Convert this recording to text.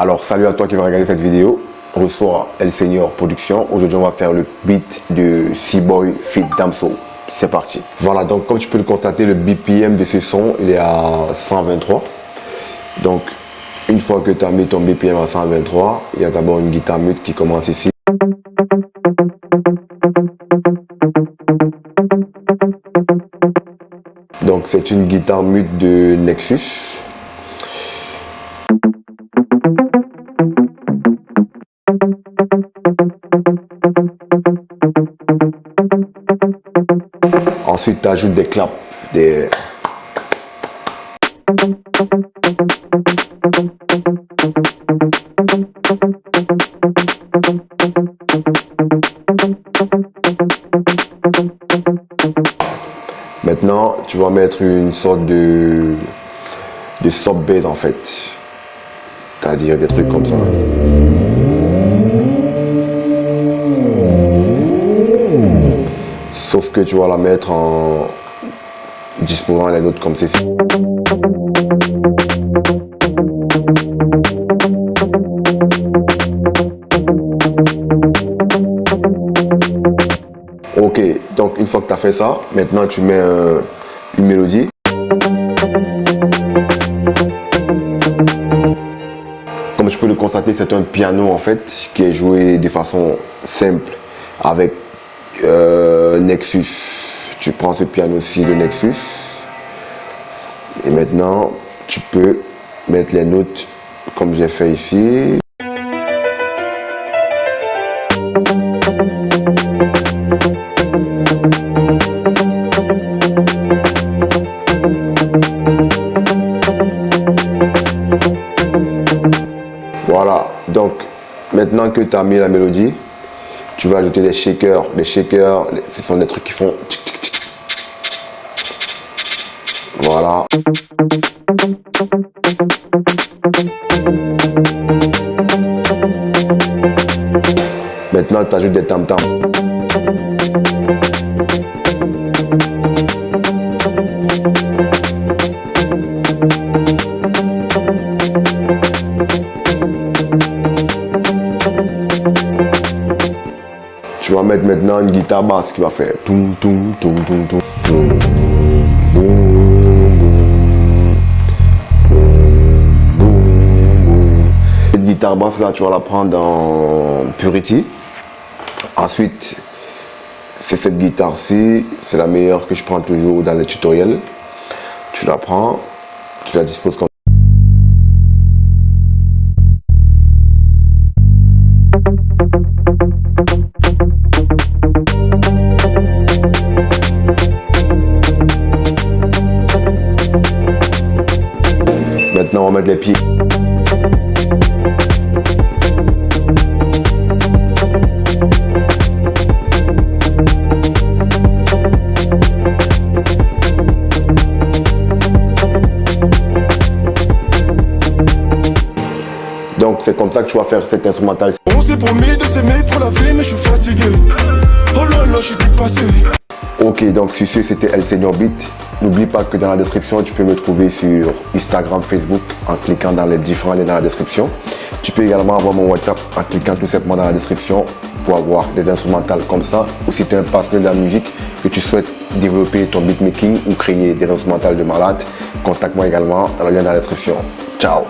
Alors salut à toi qui va regarder cette vidéo. Reçoit El Senior Production. Aujourd'hui on va faire le beat de C-Boy Fit Damso. C'est parti. Voilà donc comme tu peux le constater le BPM de ce son il est à 123. Donc une fois que tu as mis ton BPM à 123, il y a d'abord une guitare mute qui commence ici. Donc c'est une guitare mute de Nexus. Ajoutes des claps, des... Maintenant, tu vas mettre une sorte de, de sub en fait. C'est-à-dire des trucs comme ça. Que tu vas la mettre en disposant les notes comme ceci. Ok, donc une fois que tu as fait ça, maintenant tu mets une mélodie. Comme je peux le constater, c'est un piano en fait qui est joué de façon simple avec euh, Nexus. Tu prends ce piano-ci de Nexus et maintenant tu peux mettre les notes comme j'ai fait ici. Voilà, donc maintenant que tu as mis la mélodie, tu vas ajouter des shakers. Les shakers, ce sont des trucs qui font Voilà. Maintenant, tu ajoutes des tam-tams. Maintenant une guitare basse qui va faire toum toum toum toum toum. Cette guitare basse là, tu vas la prendre dans Purity. Ensuite, c'est cette guitare-ci, c'est la meilleure que je prends toujours dans les tutoriels. Tu la prends, tu la disposes comme Va mettre les pieds. Donc c'est comme ça que tu vas faire cet instrumental. On s'est promis de s'aimer pour la vie mais je suis fatigué. Oh là là, je suis dépassé. Ok, donc sur ce, c'était El Senior Beat. N'oublie pas que dans la description, tu peux me trouver sur Instagram, Facebook en cliquant dans les différents liens dans la description. Tu peux également avoir mon WhatsApp en cliquant tout simplement dans la description pour avoir des instrumentales comme ça. Ou si tu es un passionné de la musique, que tu souhaites développer ton beatmaking ou créer des instrumentales de malade, contacte-moi également dans le lien dans la description. Ciao